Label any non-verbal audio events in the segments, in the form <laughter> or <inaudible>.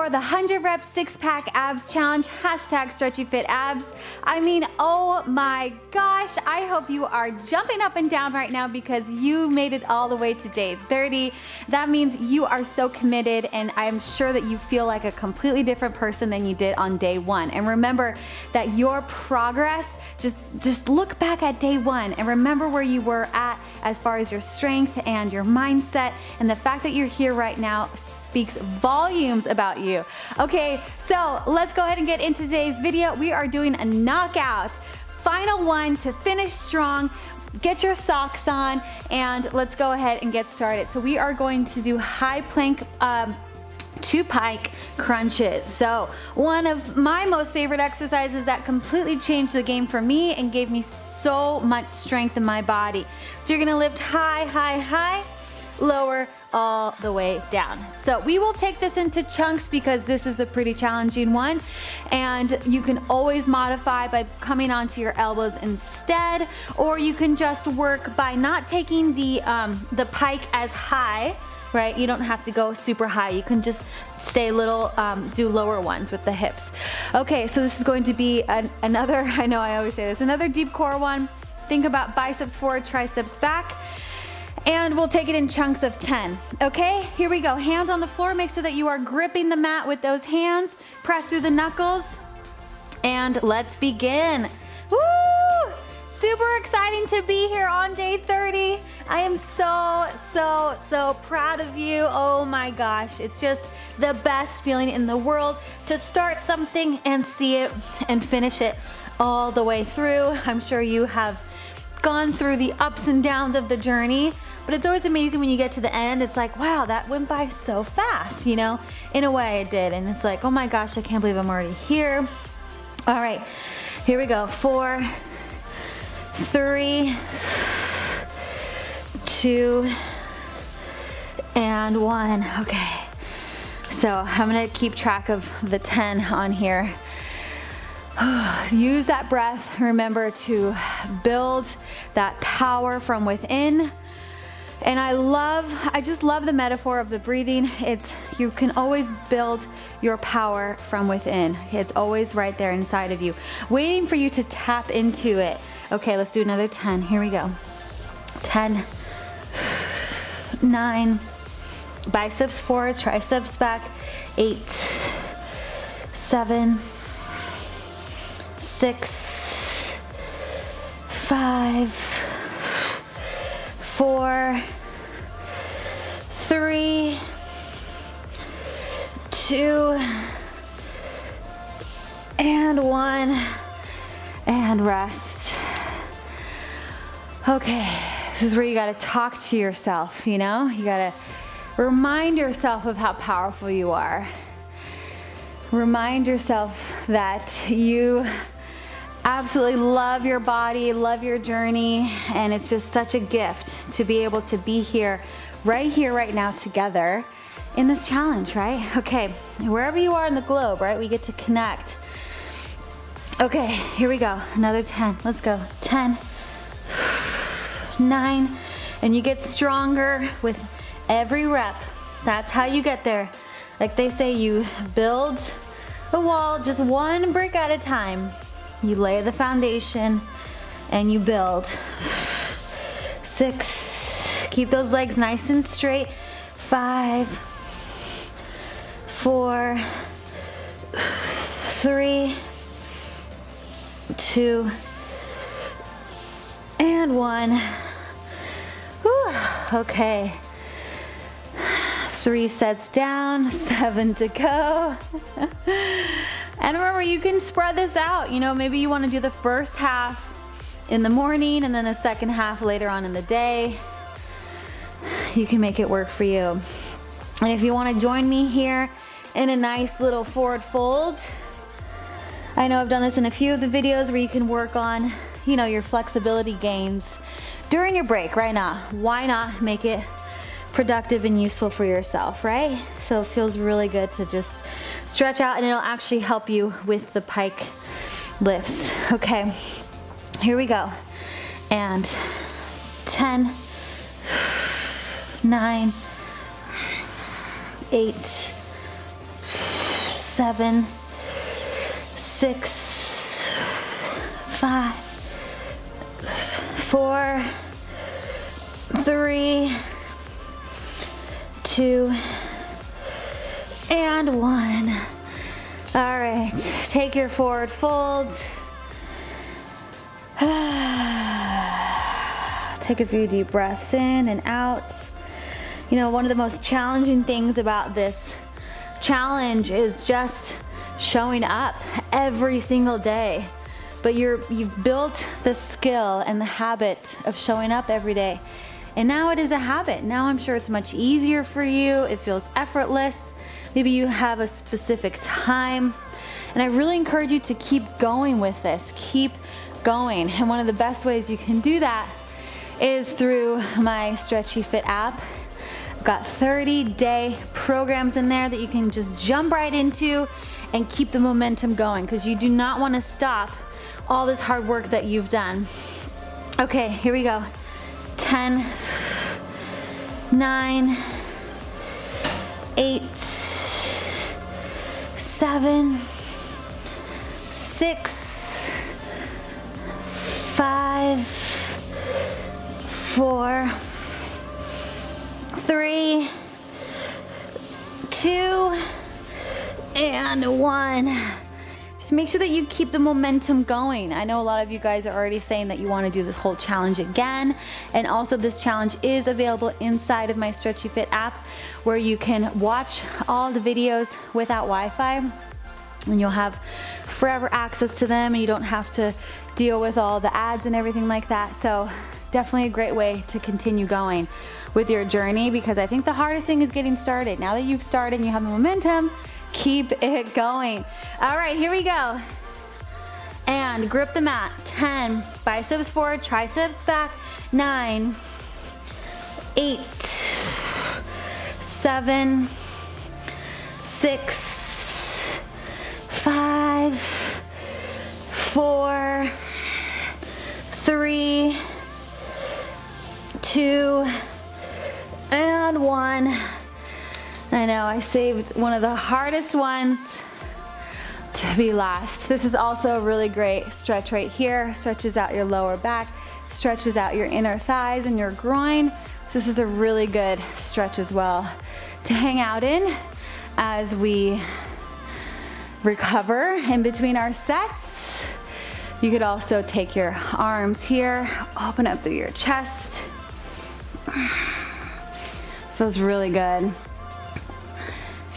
for the 100 rep six pack abs challenge, hashtag stretchy fit abs. I mean, oh my gosh, I hope you are jumping up and down right now because you made it all the way to day 30. That means you are so committed and I'm sure that you feel like a completely different person than you did on day one. And remember that your progress just, just look back at day one and remember where you were at as far as your strength and your mindset and the fact that you're here right now speaks volumes about you. Okay, so let's go ahead and get into today's video. We are doing a knockout, final one to finish strong get your socks on and let's go ahead and get started. So we are going to do high plank um, two pike crunches. So one of my most favorite exercises that completely changed the game for me and gave me so much strength in my body. So you're gonna lift high, high, high, lower, all the way down. So we will take this into chunks because this is a pretty challenging one and you can always modify by coming onto your elbows instead or you can just work by not taking the, um, the pike as high right? You don't have to go super high. You can just stay little, um, do lower ones with the hips. Okay, so this is going to be an, another, <laughs> I know I always say this, another deep core one. Think about biceps forward, triceps back and we'll take it in chunks of 10. Okay, here we go. Hands on the floor. Make sure that you are gripping the mat with those hands. Press through the knuckles. And let's begin. Woo! Super exciting to be here on day 30. I am so, so, so proud of you. Oh my gosh, it's just the best feeling in the world to start something and see it and finish it all the way through. I'm sure you have gone through the ups and downs of the journey, but it's always amazing when you get to the end, it's like, wow, that went by so fast, you know? In a way it did, and it's like, oh my gosh, I can't believe I'm already here. All right, here we go. Four, three, two, and one. Okay, so I'm gonna keep track of the 10 on here. <sighs> Use that breath, remember to build that power from within and I love, I just love the metaphor of the breathing. It's, you can always build your power from within. It's always right there inside of you, waiting for you to tap into it. Okay, let's do another 10. Here we go. 10, <sighs> 9, biceps forward, triceps back, 8, 7, 6, 5, four, three, two, and one, and rest. Okay, this is where you gotta talk to yourself, you know? You gotta remind yourself of how powerful you are. Remind yourself that you absolutely love your body, love your journey, and it's just such a gift to be able to be here, right here, right now together in this challenge, right? Okay, wherever you are in the globe, right, we get to connect. Okay, here we go, another 10, let's go. 10, nine, and you get stronger with every rep. That's how you get there. Like they say, you build a wall just one brick at a time. You lay the foundation and you build. Six, keep those legs nice and straight. Five, four, three, two, and one. Whew. Okay. Three sets down, <laughs> seven to go. <laughs> And remember, you can spread this out. You know, maybe you wanna do the first half in the morning and then the second half later on in the day. You can make it work for you. And if you wanna join me here in a nice little forward fold, I know I've done this in a few of the videos where you can work on, you know, your flexibility gains during your break right now. Why not make it productive and useful for yourself, right? So it feels really good to just stretch out and it'll actually help you with the pike lifts. Okay, here we go. And 10, 9, 8, seven, six, five, four, three, two, and one. All right, take your forward fold. <sighs> Take a few deep breaths in and out. You know, one of the most challenging things about this challenge is just showing up every single day. But you're, you've built the skill and the habit of showing up every day. And now it is a habit. Now I'm sure it's much easier for you. It feels effortless. Maybe you have a specific time. And I really encourage you to keep going with this. Keep going. And one of the best ways you can do that is through my Stretchy Fit app. I've got 30 day programs in there that you can just jump right into and keep the momentum going because you do not want to stop all this hard work that you've done. Okay, here we go. 10, 9, 8, 7, 6, 5, four, three, two, and one. Make sure that you keep the momentum going. I know a lot of you guys are already saying that you want to do this whole challenge again. And also this challenge is available inside of my Stretchy Fit app where you can watch all the videos without Wi-Fi and you'll have forever access to them and you don't have to deal with all the ads and everything like that. So definitely a great way to continue going with your journey because I think the hardest thing is getting started. Now that you've started and you have the momentum, keep it going. All right, here we go. And grip the mat. 10, biceps forward, triceps back. Nine, eight, seven, six, five, four, three, two, and one. I know I saved one of the hardest ones to be last. This is also a really great stretch right here. Stretches out your lower back, stretches out your inner thighs and your groin. So this is a really good stretch as well to hang out in as we recover in between our sets. You could also take your arms here, open up through your chest. <sighs> Feels really good.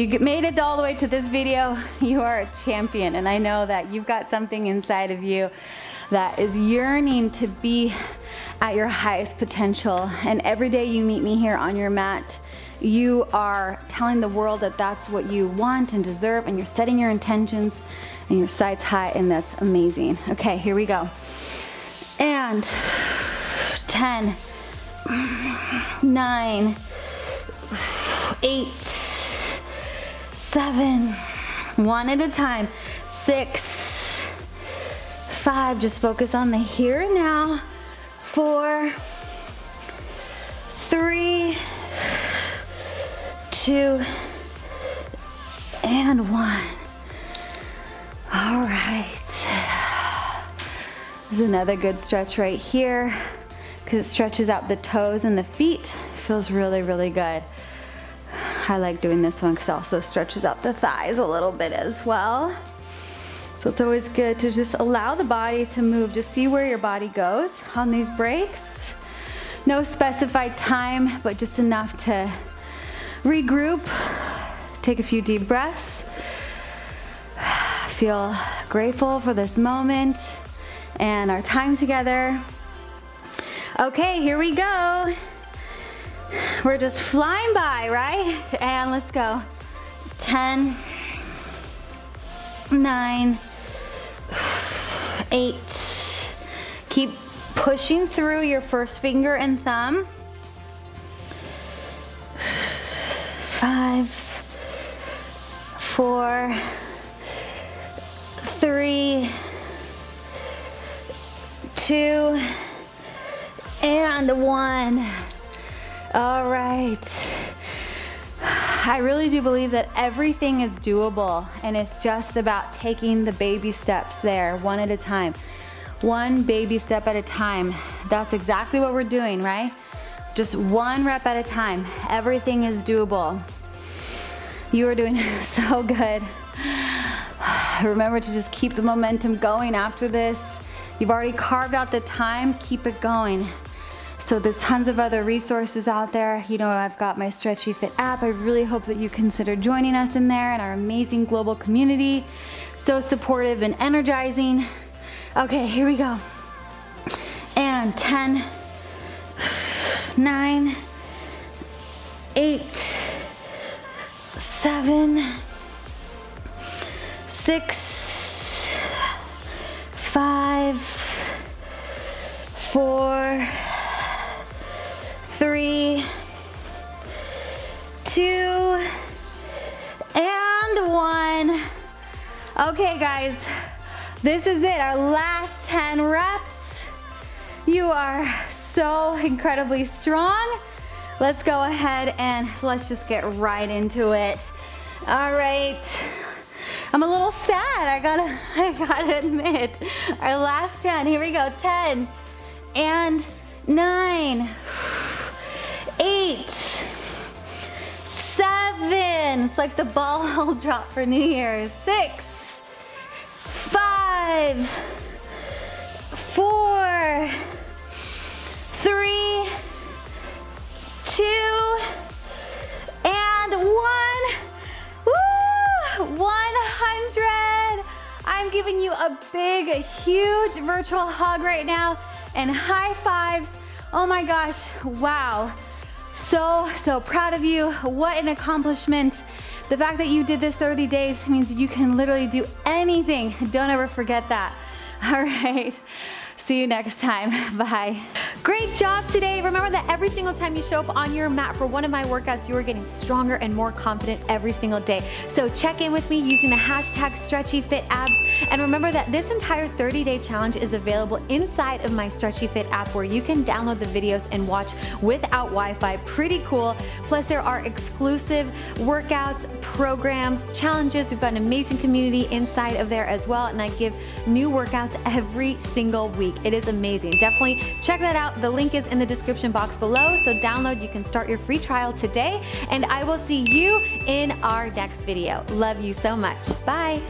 You made it all the way to this video, you are a champion. And I know that you've got something inside of you that is yearning to be at your highest potential. And every day you meet me here on your mat, you are telling the world that that's what you want and deserve and you're setting your intentions and your sights high and that's amazing. Okay, here we go. And 10, 9, 8, 7, one at a time, 6, 5, just focus on the here and now, four, three, two, and one. All right. This is another good stretch right here because it stretches out the toes and the feet. Feels really, really good. I like doing this one because it also stretches out the thighs a little bit as well. So it's always good to just allow the body to move. Just see where your body goes on these breaks. No specified time, but just enough to regroup, take a few deep breaths, feel grateful for this moment and our time together. Okay, here we go. We're just flying by, right? And let's go. 10, 9, 8. Keep pushing through your first finger and thumb. five, four, three, two, and one. All right. I really do believe that everything is doable and it's just about taking the baby steps there one at a time. One baby step at a time. That's exactly what we're doing, right? Just one rep at a time. Everything is doable. You are doing <laughs> so good. <sighs> Remember to just keep the momentum going after this. You've already carved out the time, keep it going. So there's tons of other resources out there. You know, I've got my Stretchy Fit app. I really hope that you consider joining us in there and our amazing global community. So supportive and energizing. Okay, here we go. And 10, 9, 8, 7, 6, 5, 4, Okay, guys, this is it, our last 10 reps. You are so incredibly strong. Let's go ahead and let's just get right into it. All right. I'm a little sad, I gotta, <laughs> I gotta admit. Our last 10, here we go, 10 and nine eight, seven, it's like the ball <laughs> drop for New Year's, six, five, four, three, two, and one. Woo! 100. I'm giving you a big, huge virtual hug right now and high fives. Oh my gosh, wow. So, so proud of you. What an accomplishment. The fact that you did this 30 days means you can literally do anything. Don't ever forget that. <laughs> All right. See you next time. <laughs> Bye. Great job today. Remember that every single time you show up on your mat for one of my workouts, you are getting stronger and more confident every single day. So check in with me using the hashtag StretchyFitAbs. And remember that this entire 30-day challenge is available inside of my Stretchy Fit app where you can download the videos and watch without Wi-Fi. Pretty cool. Plus there are exclusive workouts, programs, challenges. We've got an amazing community inside of there as well. And I give new workouts every single week. It is amazing. Definitely check that out. The link is in the description box below. So download, you can start your free trial today. And I will see you in our next video. Love you so much. Bye.